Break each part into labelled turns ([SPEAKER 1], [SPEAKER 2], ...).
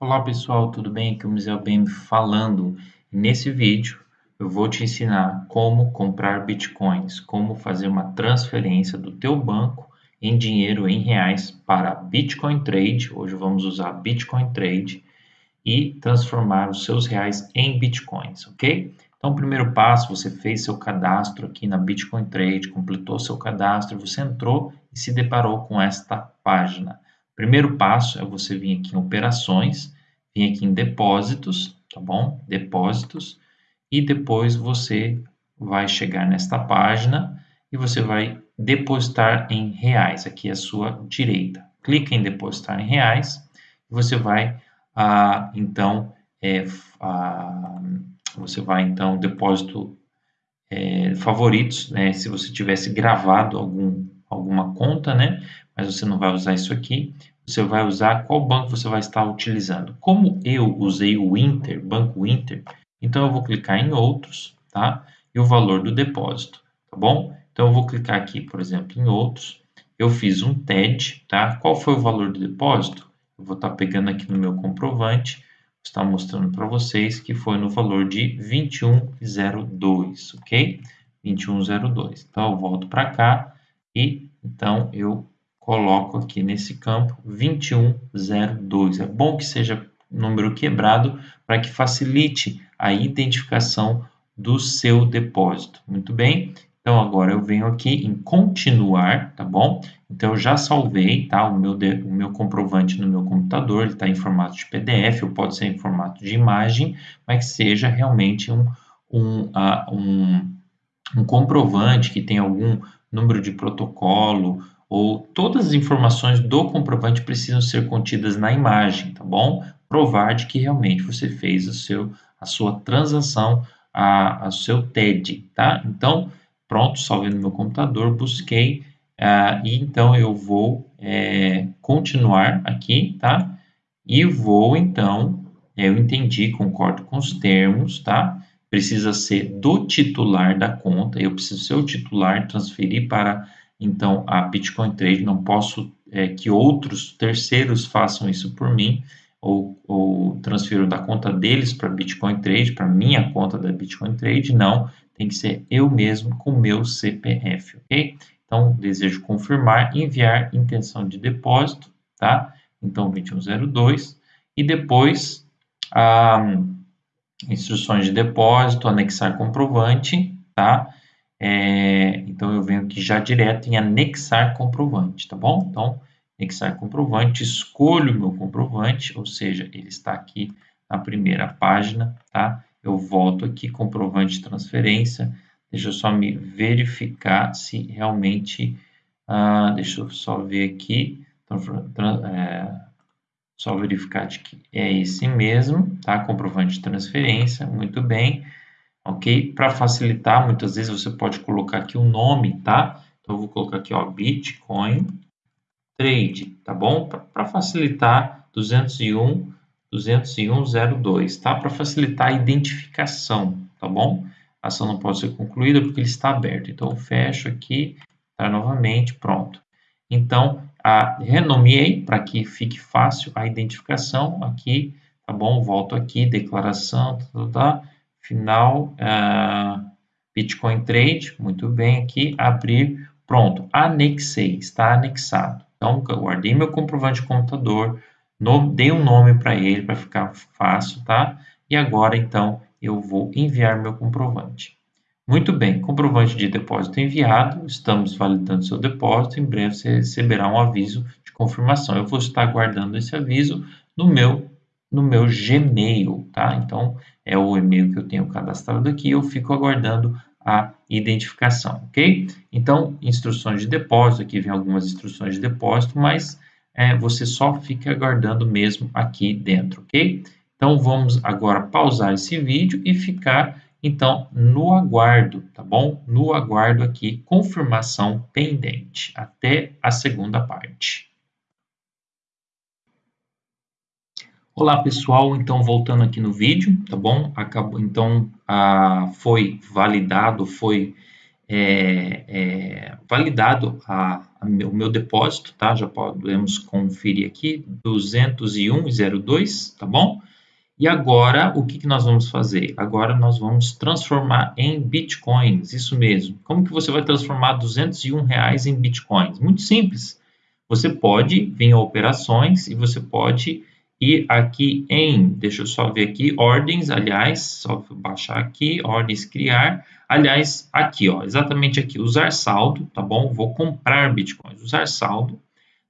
[SPEAKER 1] Olá pessoal, tudo bem? Aqui é o Museu BM falando. Nesse vídeo eu vou te ensinar como comprar bitcoins, como fazer uma transferência do teu banco em dinheiro em reais para Bitcoin Trade. Hoje vamos usar Bitcoin Trade e transformar os seus reais em bitcoins, ok? Então, primeiro passo, você fez seu cadastro aqui na Bitcoin Trade, completou seu cadastro, você entrou e se deparou com esta página. Primeiro passo é você vir aqui em operações, vir aqui em depósitos, tá bom? Depósitos, e depois você vai chegar nesta página e você vai depositar em reais, aqui à sua direita. Clica em depositar em reais e você vai, ah, então, é, ah, você vai, então, depósito é, favoritos, né? Se você tivesse gravado algum, alguma conta, né? Mas você não vai usar isso aqui. Você vai usar qual banco você vai estar utilizando. Como eu usei o Inter, Banco Inter, então eu vou clicar em outros, tá? E o valor do depósito, tá bom? Então eu vou clicar aqui, por exemplo, em outros. Eu fiz um TED, tá? Qual foi o valor do depósito? Eu vou estar pegando aqui no meu comprovante, está mostrando para vocês que foi no valor de 2102, ok? 2102. Então eu volto para cá e então eu coloco aqui nesse campo 2102. É bom que seja número quebrado para que facilite a identificação do seu depósito. Muito bem? Então, agora eu venho aqui em continuar, tá bom? Então, eu já salvei, tá? O meu, de, o meu comprovante no meu computador, ele está em formato de PDF, ou pode ser em formato de imagem, mas que seja realmente um, um, uh, um, um comprovante que tem algum número de protocolo, ou todas as informações do comprovante precisam ser contidas na imagem, tá bom? Provar de que realmente você fez o seu, a sua transação, a, a seu TED, tá? Então, pronto, salvei no meu computador, busquei, uh, e então eu vou é, continuar aqui, tá? E vou, então, eu entendi, concordo com os termos, tá? Precisa ser do titular da conta, eu preciso ser o titular, transferir para então a Bitcoin Trade, não posso é, que outros terceiros façam isso por mim, ou, ou transfiro da conta deles para Bitcoin Trade, para minha conta da Bitcoin Trade, não, tem que ser eu mesmo com meu CPF, ok? Então, desejo confirmar, enviar intenção de depósito, tá? Então, 2102, e depois, ah, instruções de depósito, anexar comprovante, tá? É, então, eu venho aqui já direto em anexar comprovante, tá bom? Então, anexar comprovante, escolho o meu comprovante, ou seja, ele está aqui na primeira página, tá? Eu volto aqui, comprovante de transferência, deixa eu só me verificar se realmente, ah, deixa eu só ver aqui, é, só verificar de que é esse mesmo, tá? Comprovante de transferência, muito bem ok? Para facilitar, muitas vezes você pode colocar aqui o um nome, tá? Então, eu vou colocar aqui, ó, Bitcoin Trade, tá bom? Para facilitar, 201 20102, tá? Para facilitar a identificação, tá bom? A ação não pode ser concluída porque ele está aberto. Então, eu fecho aqui, tá? Novamente, pronto. Então, a, renomeei para que fique fácil a identificação aqui, tá bom? Volto aqui, declaração, tá, tá, tá final uh, Bitcoin Trade, muito bem aqui, abrir, pronto, anexei, está anexado. Então, guardei meu comprovante de computador, no, dei um nome para ele para ficar fácil, tá? E agora, então, eu vou enviar meu comprovante. Muito bem, comprovante de depósito enviado, estamos validando seu depósito, em breve você receberá um aviso de confirmação. Eu vou estar guardando esse aviso no meu no meu Gmail, tá? Então, é o e-mail que eu tenho cadastrado aqui, eu fico aguardando a identificação, ok? Então, instruções de depósito, aqui vem algumas instruções de depósito, mas é, você só fica aguardando mesmo aqui dentro, ok? Então, vamos agora pausar esse vídeo e ficar, então, no aguardo, tá bom? No aguardo aqui, confirmação pendente, até a segunda parte. Olá pessoal, então voltando aqui no vídeo, tá bom? Acabou, então ah, foi validado, foi é, é, validado a, o meu depósito, tá? Já podemos conferir aqui, 201,02, tá bom? E agora, o que, que nós vamos fazer? Agora nós vamos transformar em bitcoins, isso mesmo. Como que você vai transformar 201 reais em bitcoins? Muito simples. Você pode vir a operações e você pode ir aqui em, deixa eu só ver aqui, ordens, aliás, só baixar aqui, ordens criar, aliás, aqui, ó, exatamente aqui, usar saldo, tá bom? Vou comprar bitcoins, usar saldo,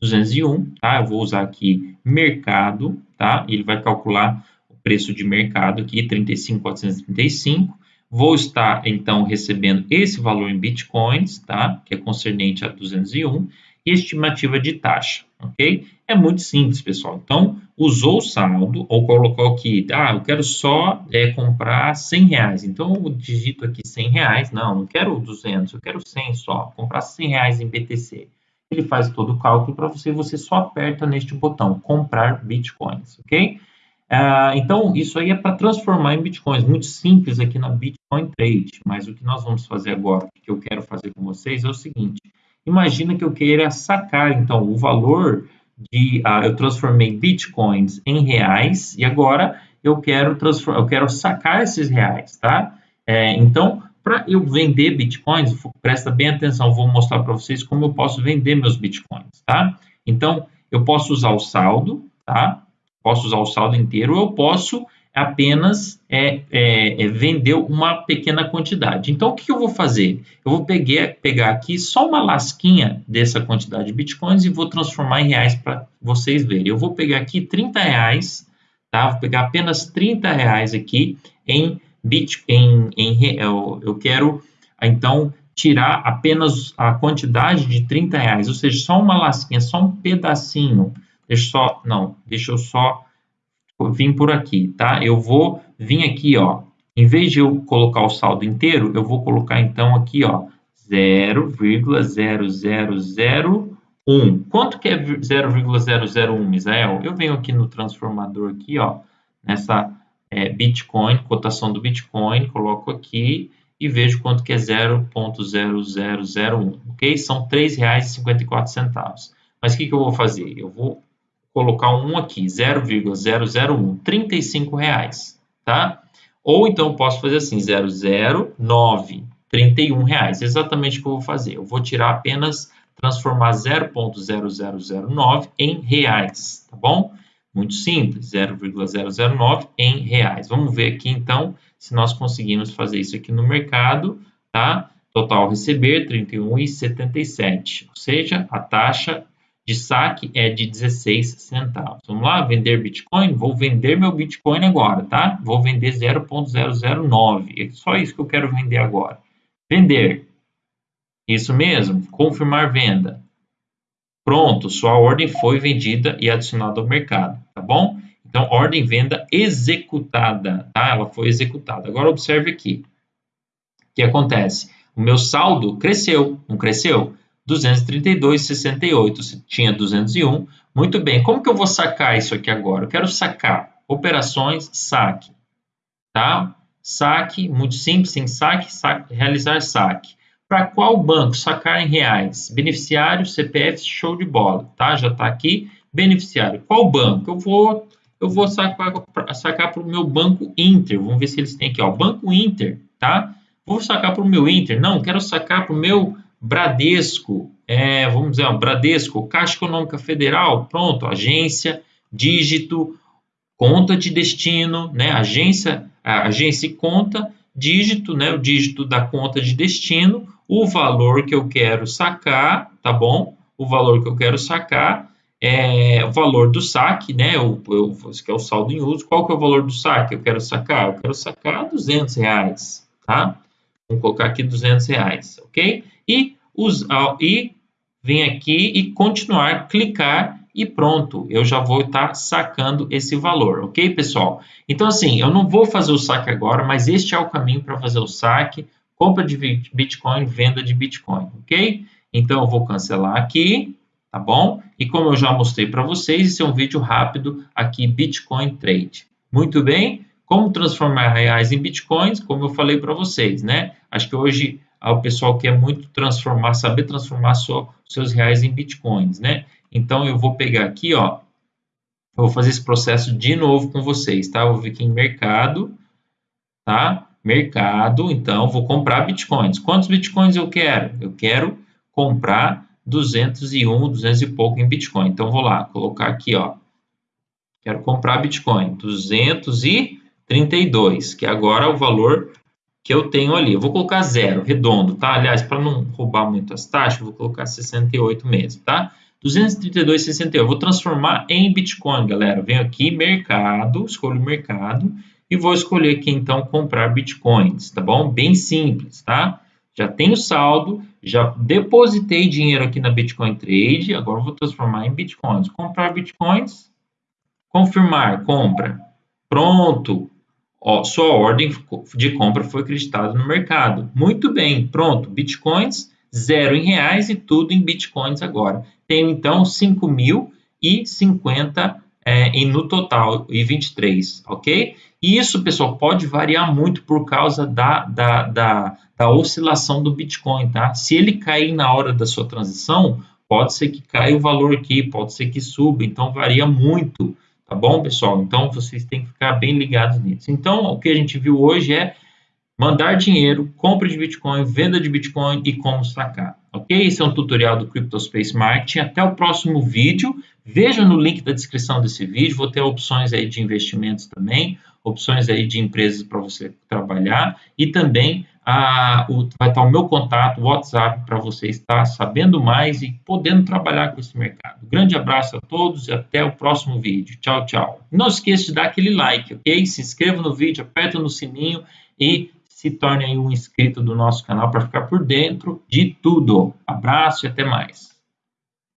[SPEAKER 1] 201, tá? Eu vou usar aqui mercado, tá? Ele vai calcular preço de mercado aqui, 35,435. Vou estar, então, recebendo esse valor em bitcoins, tá? Que é concernente a 201, estimativa de taxa, ok? É muito simples, pessoal. Então, usou o saldo, ou colocou aqui, ah, eu quero só é, comprar 100 reais. Então, eu digito aqui 100 reais. Não, não quero 200, eu quero 100 só. Comprar 100 reais em BTC. Ele faz todo o cálculo para você, você só aperta neste botão, comprar bitcoins, ok? Ah, então, isso aí é para transformar em bitcoins, muito simples aqui na Bitcoin Trade, mas o que nós vamos fazer agora, o que eu quero fazer com vocês é o seguinte, imagina que eu queira sacar, então, o valor de, uh, eu transformei bitcoins em reais e agora eu quero, transformar, eu quero sacar esses reais, tá? É, então, para eu vender bitcoins, presta bem atenção, vou mostrar para vocês como eu posso vender meus bitcoins, tá? Então, eu posso usar o saldo, tá? posso usar o saldo inteiro, ou eu posso apenas é, é, é, vender uma pequena quantidade. Então, o que eu vou fazer? Eu vou peguei, pegar aqui só uma lasquinha dessa quantidade de bitcoins e vou transformar em reais para vocês verem. Eu vou pegar aqui 30 reais, tá? Vou pegar apenas 30 reais aqui em Bitcoin. Em, eu, eu quero, então, tirar apenas a quantidade de 30 reais, ou seja, só uma lasquinha, só um pedacinho Deixa só, não, deixa eu só vir por aqui, tá? Eu vou vir aqui, ó, em vez de eu colocar o saldo inteiro, eu vou colocar então aqui, ó, 0,0001. Quanto que é 0,001, Misael? Eu venho aqui no transformador aqui, ó, nessa é, Bitcoin, cotação do Bitcoin, coloco aqui e vejo quanto que é 0,0001, ok? São R$ 3,54. Mas o que, que eu vou fazer? Eu vou colocar um aqui, 0,001, 35 reais, tá? Ou então posso fazer assim, 009, 31 reais, exatamente o que eu vou fazer. Eu vou tirar apenas, transformar 0,0009 em reais, tá bom? Muito simples, 0,009 em reais. Vamos ver aqui então se nós conseguimos fazer isso aqui no mercado, tá? Total receber 31,77, ou seja, a taxa de saque é de 16 centavos. Vamos lá, vender Bitcoin? Vou vender meu Bitcoin agora, tá? Vou vender 0.009. É só isso que eu quero vender agora. Vender. Isso mesmo, confirmar venda. Pronto, sua ordem foi vendida e adicionada ao mercado, tá bom? Então, ordem venda executada, tá? Ela foi executada. Agora, observe aqui. O que acontece? O meu saldo cresceu, não cresceu? 232,68. Se tinha 201. Muito bem. Como que eu vou sacar isso aqui agora? Eu quero sacar operações, saque. Tá? Saque, muito simples, em saque, saque realizar saque. Para qual banco? Sacar em reais. Beneficiário, CPF, show de bola. Tá? Já está aqui. Beneficiário. Qual banco? Eu vou, eu vou sacar para o meu banco Inter. Vamos ver se eles têm aqui. Ó, banco Inter. Tá? Vou sacar para o meu Inter. Não, quero sacar para o meu Bradesco, é, vamos dizer, Bradesco, Caixa Econômica Federal, pronto, agência, dígito, conta de destino, né? Agência, agência e conta, dígito, né? O dígito da conta de destino, o valor que eu quero sacar, tá bom? O valor que eu quero sacar, é, o valor do saque, né? O, que é o saldo em uso. Qual que é o valor do saque? Eu quero sacar, eu quero sacar 200 reais, tá? Vamos colocar aqui 200 reais, ok? E, usar, e vem aqui e continuar, clicar e pronto, eu já vou estar sacando esse valor, ok, pessoal? Então, assim, eu não vou fazer o saque agora, mas este é o caminho para fazer o saque, compra de Bitcoin, venda de Bitcoin, ok? Então, eu vou cancelar aqui, tá bom? E como eu já mostrei para vocês, esse é um vídeo rápido aqui, Bitcoin Trade. Muito bem? Como transformar reais em bitcoins, como eu falei para vocês, né? Acho que hoje o pessoal quer muito transformar, saber transformar só, seus reais em bitcoins, né? Então eu vou pegar aqui, ó, eu vou fazer esse processo de novo com vocês, tá? Eu vou vir aqui em mercado, tá? Mercado, então vou comprar bitcoins. Quantos bitcoins eu quero? Eu quero comprar 201, 200 e pouco em bitcoin. Então vou lá, colocar aqui, ó. Quero comprar bitcoin 232, que agora é o valor que eu tenho ali. Eu vou colocar zero, redondo, tá? Aliás, para não roubar muito as taxas, eu vou colocar 68 mesmo, tá? 232,68. Eu vou transformar em Bitcoin, galera. Venho aqui, mercado, escolho mercado e vou escolher aqui, então, comprar Bitcoins, tá bom? Bem simples, tá? Já tenho saldo, já depositei dinheiro aqui na Bitcoin Trade, agora vou transformar em Bitcoins. Comprar Bitcoins, confirmar, compra. Pronto, Ó, sua ordem de compra foi acreditada no mercado. Muito bem, pronto. Bitcoins, zero em reais e tudo em bitcoins agora. Tenho então 5.050 é, no total, e 23, ok? E isso, pessoal, pode variar muito por causa da, da, da, da oscilação do Bitcoin, tá? Se ele cair na hora da sua transição, pode ser que caia o valor aqui, pode ser que suba, então varia muito Tá bom, pessoal? Então, vocês têm que ficar bem ligados nisso. Então, o que a gente viu hoje é mandar dinheiro, compra de Bitcoin, venda de Bitcoin e como sacar. Ok? Esse é um tutorial do CryptoSpace Marketing. Até o próximo vídeo. Veja no link da descrição desse vídeo. Vou ter opções aí de investimentos também, opções aí de empresas para você trabalhar e também a, o, vai estar o meu contato, o WhatsApp, para você estar sabendo mais e podendo trabalhar com esse mercado. Grande abraço a todos e até o próximo vídeo. Tchau, tchau. Não esqueça de dar aquele like, ok? Se inscreva no vídeo, aperta no sininho e se torne um inscrito do nosso canal para ficar por dentro de tudo. Abraço e até mais.